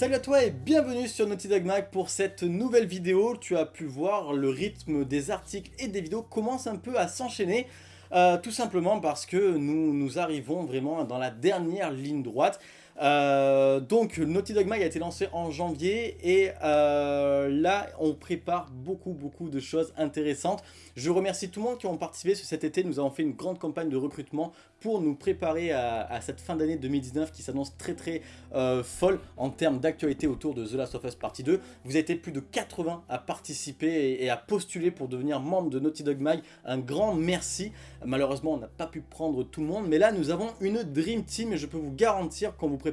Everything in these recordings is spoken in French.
Salut à toi et bienvenue sur Naughty Dog Mag pour cette nouvelle vidéo. Tu as pu voir le rythme des articles et des vidéos commence un peu à s'enchaîner. Euh, tout simplement parce que nous, nous arrivons vraiment dans la dernière ligne droite. Euh, donc Naughty Dog Mag a été lancé en janvier et euh, là on prépare beaucoup beaucoup de choses intéressantes. Je remercie tout le monde qui ont participé cet été, nous avons fait une grande campagne de recrutement pour nous préparer à, cette fin d'année 2019 qui s'annonce très très euh, folle en termes d'actualité autour de The Last of Us Partie 2. Vous avez été plus de 80 à participer et, à postuler pour devenir membre de Naughty Dog Mag. Un grand merci. Malheureusement, on n'a pas pu prendre tout le monde, mais là nous avons une Dream Team et je peux vous garantir qu'on vous prépare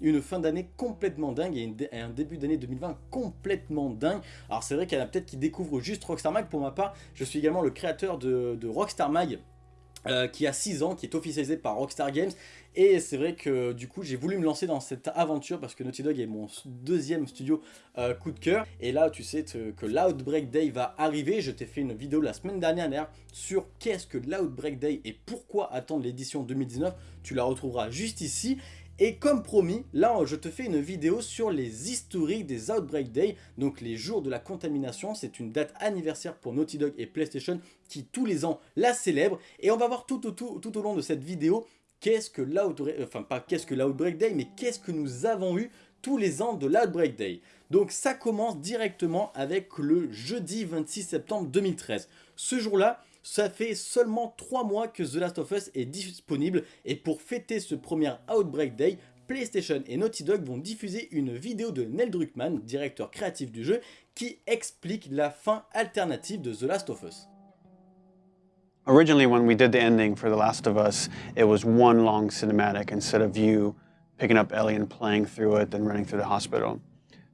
une fin d'année complètement dingue et, un début d'année 2020 complètement dingue. Alors c'est vrai qu'il y en a peut-être qui découvrent juste Rockstar Mag. Pour ma part, je suis également le créateur de, Rockstar Mag. Euh, qui a 6 ans, qui est officialisé par Rockstar Games et c'est vrai que du coup j'ai voulu me lancer dans cette aventure parce que Naughty Dog est mon deuxième studio euh, coup de cœur et là tu sais que l'Outbreak Day va arriver, je t'ai fait une vidéo la semaine dernière sur qu'est-ce que l'Outbreak Day et pourquoi attendre l'édition 2019, tu la retrouveras juste ici et comme promis, là je te fais une vidéo sur les historiques des Outbreak Day, donc les jours de la contamination, c'est une date anniversaire pour Naughty Dog et PlayStation qui tous les ans la célèbrent. Et on va voir tout, au long de cette vidéo qu'est-ce que l'Outbreak, enfin pas qu'est-ce que l'Outbreak Day, mais qu'est-ce que nous avons eu tous les ans de l'Outbreak Day. Donc ça commence directement avec le jeudi 26 septembre 2013. Ce jour-là, ça fait seulement 3 mois que The Last of Us est disponible et pour fêter ce premier Outbreak Day, PlayStation et Naughty Dog vont diffuser une vidéo de Neil Druckmann, directeur créatif du jeu, qui explique la fin alternative de The Last of Us. Originally when we did the ending for The Last of Us, it was one long cinematic instead of you picking up Ellie and playing through it and running through the hospital.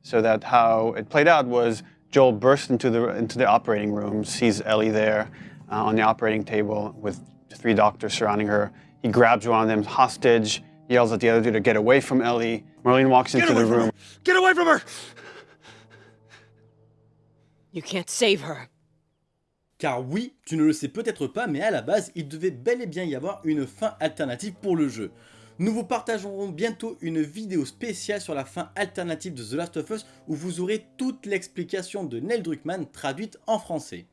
So that how it played out was Joel bursts into the, into the operating room, sees Ellie there, uh, on the operating table with three doctors surrounding her. He grabs one of them hostage, yells at the other dude to get away from Ellie. Marlene walks get into the room. Get away from her! You can't save her. Car oui, tu ne le sais peut-être pas, mais à la base, il devait bel et bien y avoir une fin alternative pour le jeu. Nous vous partagerons bientôt une vidéo spéciale sur la fin alternative de The Last of Us où vous aurez toute l'explication de Neil Druckmann traduite en français.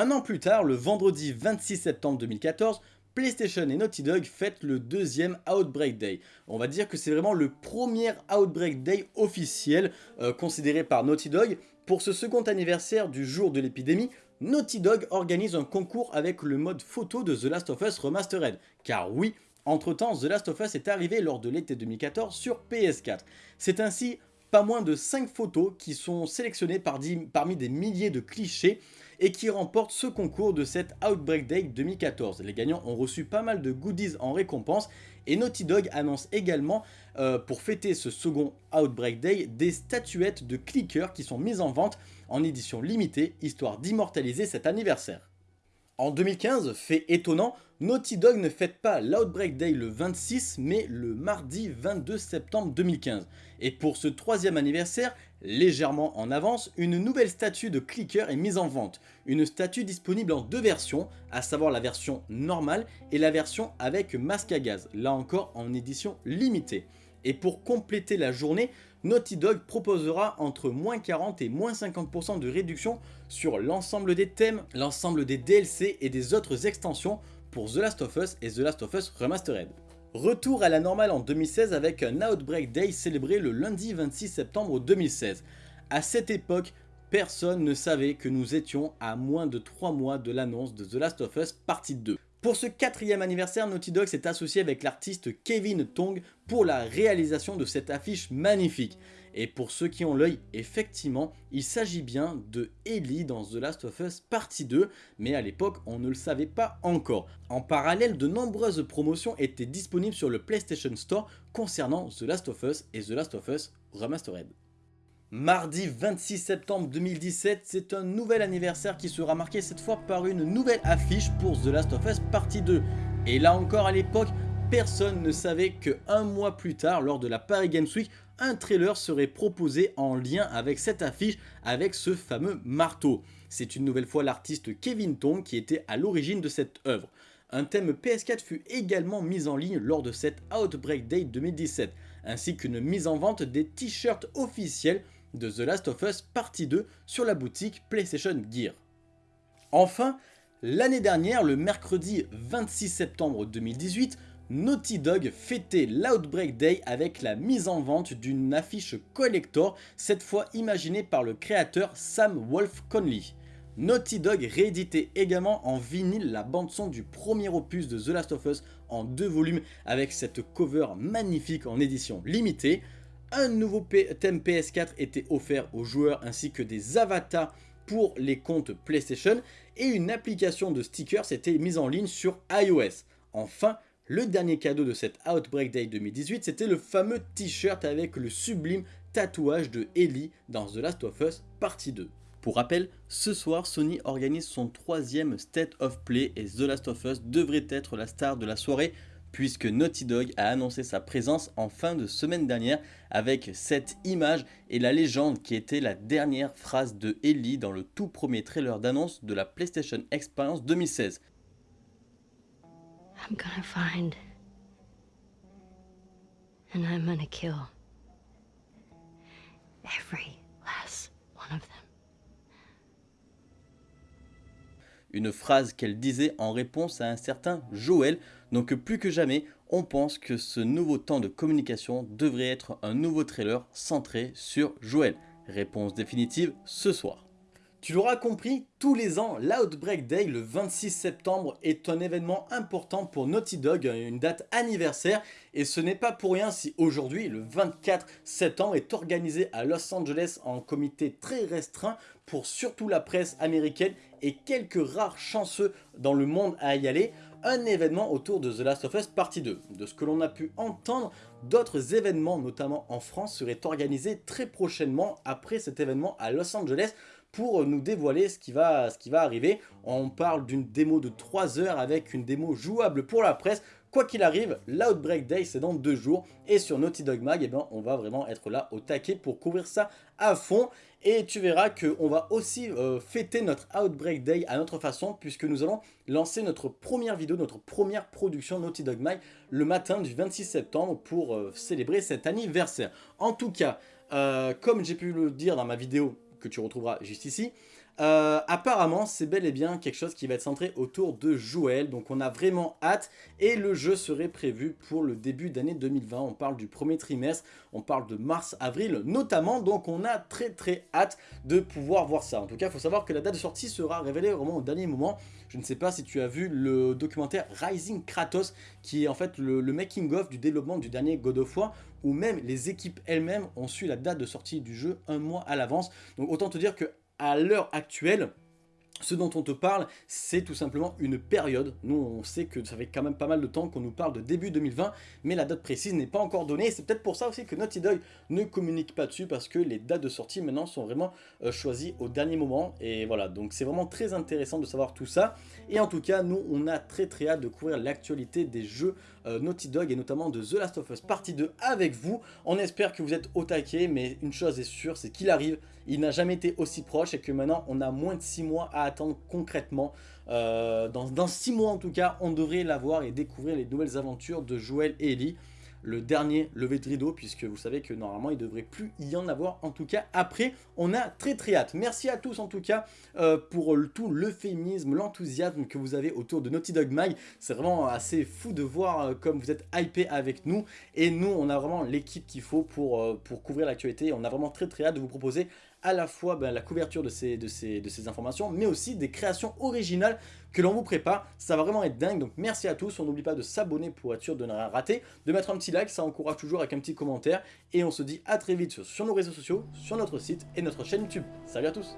Un an plus tard, le vendredi 26 septembre 2014, PlayStation et Naughty Dog fêtent le deuxième Outbreak Day. On va dire que c'est vraiment le premier Outbreak Day officiel euh, considéré par Naughty Dog. Pour ce second anniversaire du jour de l'épidémie, Naughty Dog organise un concours avec le mode photo de The Last of Us Remastered. Car oui, entre temps, The Last of Us est arrivé lors de l'été 2014 sur PS4. C'est ainsi pas moins de 5 photos qui sont sélectionnées parmi des milliers de clichés et qui remporte ce concours de cette Outbreak Day 2014. Les gagnants ont reçu pas mal de goodies en récompense et Naughty Dog annonce également euh, pour fêter ce second Outbreak Day des statuettes de clickers qui sont mises en vente en édition limitée histoire d'immortaliser cet anniversaire. En 2015, fait étonnant, Naughty Dog ne fête pas l'Outbreak Day le 26 mais le mardi 22 septembre 2015. Et pour ce troisième anniversaire, légèrement en avance, une nouvelle statue de clicker est mise en vente. Une statue disponible en deux versions, à savoir la version normale et la version avec masque à gaz, là encore en édition limitée. Et pour compléter la journée, Naughty Dog proposera entre moins 40 et moins 50% de réduction sur l'ensemble des thèmes, l'ensemble des DLC et des autres extensions pour The Last of Us et The Last of Us Remastered. Retour à la normale en 2016 avec un Outbreak Day célébré le lundi 26 septembre 2016. À cette époque, personne ne savait que nous étions à moins de 3 mois de l'annonce de The Last of Us partie 2. Pour ce quatrième anniversaire, Naughty Dog s'est associé avec l'artiste Kevin Tong pour la réalisation de cette affiche magnifique. Et pour ceux qui ont l'œil, effectivement, il s'agit bien de Ellie dans The Last of Us Partie 2, mais à l'époque, on ne le savait pas encore. En parallèle, de nombreuses promotions étaient disponibles sur le PlayStation Store concernant The Last of Us et The Last of Us Remastered. Mardi 26 septembre 2017, c'est un nouvel anniversaire qui sera marqué cette fois par une nouvelle affiche pour The Last of Us Partie 2. Et là encore à l'époque, personne ne savait que un mois plus tard, lors de la Paris Games Week, un trailer serait proposé en lien avec cette affiche, avec ce fameux marteau. C'est une nouvelle fois l'artiste Kevin Tong qui était à l'origine de cette œuvre. Un thème PS4 fut également mis en ligne lors de cette Outbreak Day 2017. ainsi qu'une mise en vente des t-shirts officiels de The Last of Us Partie 2 sur la boutique PlayStation Gear. Enfin, l'année dernière, le mercredi 26 septembre 2018, Naughty Dog fêtait l'Outbreak Day avec la mise en vente d'une affiche collector, cette fois imaginée par le créateur Sam Wolf Conley. Naughty Dog rééditait également en vinyle la bande son du premier opus de The Last of Us en deux volumes avec cette cover magnifique en édition limitée. Un nouveau thème PS4 était offert aux joueurs ainsi que des avatars pour les comptes PlayStation et une application de stickers était mise en ligne sur iOS. Enfin, le dernier cadeau de cette Outbreak Day 2018, c'était le fameux t-shirt avec le sublime tatouage de Ellie dans The Last of Us Partie 2. Pour rappel, ce soir, Sony organise son troisième State of Play et The Last of Us devrait être la star de la soirée puisque Naughty Dog a annoncé sa présence en fin de semaine dernière avec cette image et la légende qui était la dernière phrase de Ellie dans le tout premier trailer d'annonce de la PlayStation Experience 2016. I'm gonna find and I'm gonna kill every last one of them. Une phrase qu'elle disait en réponse à un certain Joël. Donc plus que jamais, on pense que ce nouveau temps de communication devrait être un nouveau trailer centré sur Joël. Réponse définitive ce soir. Tu l'auras compris, tous les ans, l'Outbreak Day, le 26 septembre, est un événement important pour Naughty Dog, une date anniversaire. Et ce n'est pas pour rien si aujourd'hui, le 24 septembre, est organisé à Los Angeles en comité très restreint pour surtout la presse américaine et quelques rares chanceux dans le monde à y aller un événement autour de The Last of Us Partie 2. De ce que l'on a pu entendre, d'autres événements, notamment en France, seraient organisés très prochainement après cet événement à Los Angeles pour nous dévoiler ce qui va, ce qui va arriver. On parle d'une démo de 3 heures avec une démo jouable pour la presse. Quoi qu'il arrive, l'Outbreak Day c'est dans deux jours et sur Naughty Dog Mag, eh ben, on va vraiment être là au taquet pour couvrir ça à fond. Et tu verras qu'on va aussi euh, fêter notre Outbreak Day à notre façon puisque nous allons lancer notre première vidéo, notre première production Naughty Dog Mag le matin du 26 septembre pour euh, célébrer cet anniversaire. En tout cas, euh, comme j'ai pu le dire dans ma vidéo que tu retrouveras juste ici. Euh, apparemment, c'est bel et bien quelque chose qui va être centré autour de Joël, donc on a vraiment hâte, et le jeu serait prévu pour le début d'année 2020, on parle du premier trimestre, on parle de mars-avril notamment, donc on a très très hâte de pouvoir voir ça. En tout cas, il faut savoir que la date de sortie sera révélée vraiment au dernier moment, je ne sais pas si tu as vu le documentaire Rising Kratos, qui est en fait le, le making-of du développement du dernier God of War, où même les équipes elles-mêmes ont su la date de sortie du jeu un mois à l'avance, donc autant te dire que à l'heure actuelle, ce dont on te parle, c'est tout simplement une période. Nous, on sait que ça fait quand même pas mal de temps qu'on nous parle de début 2020, mais la date précise n'est pas encore donnée. C'est peut-être pour ça aussi que Naughty Dog ne communique pas dessus, parce que les dates de sortie maintenant sont vraiment euh, choisies au dernier moment. Et voilà, donc c'est vraiment très intéressant de savoir tout ça. Et en tout cas, nous, on a très très hâte de couvrir l'actualité des jeux euh, Naughty Dog, et notamment de The Last of Us Partie 2 avec vous. On espère que vous êtes au taquet, mais une chose est sûre, c'est qu'il arrive. Il n'a jamais été aussi proche, et que maintenant, on a moins de 6 mois à attendre concrètement. Euh, dans, dans 6 mois en tout cas, on devrait l'avoir et découvrir les nouvelles aventures de Joel et Ellie le dernier levé de rideau puisque vous savez que normalement il devrait plus y en avoir en tout cas après on a très très hâte. Merci à tous en tout cas euh, pour tout l'euphémisme l'enthousiasme que vous avez autour de Naughty Dog Mag. C'est vraiment assez fou de voir euh, comme vous êtes hypé avec nous. Et nous on a vraiment l'équipe qu'il faut pour, pour couvrir l'actualité. On a vraiment très très hâte de vous proposer à la fois ben, la couverture de ces, informations, mais aussi des créations originales que l'on vous prépare. Ça va vraiment être dingue, donc merci à tous. On n'oublie pas de s'abonner pour être sûr de ne rien rater, de mettre un petit like, ça encourage toujours avec un petit commentaire. Et on se dit à très vite sur nos réseaux sociaux, sur notre site et notre chaîne YouTube. Salut à tous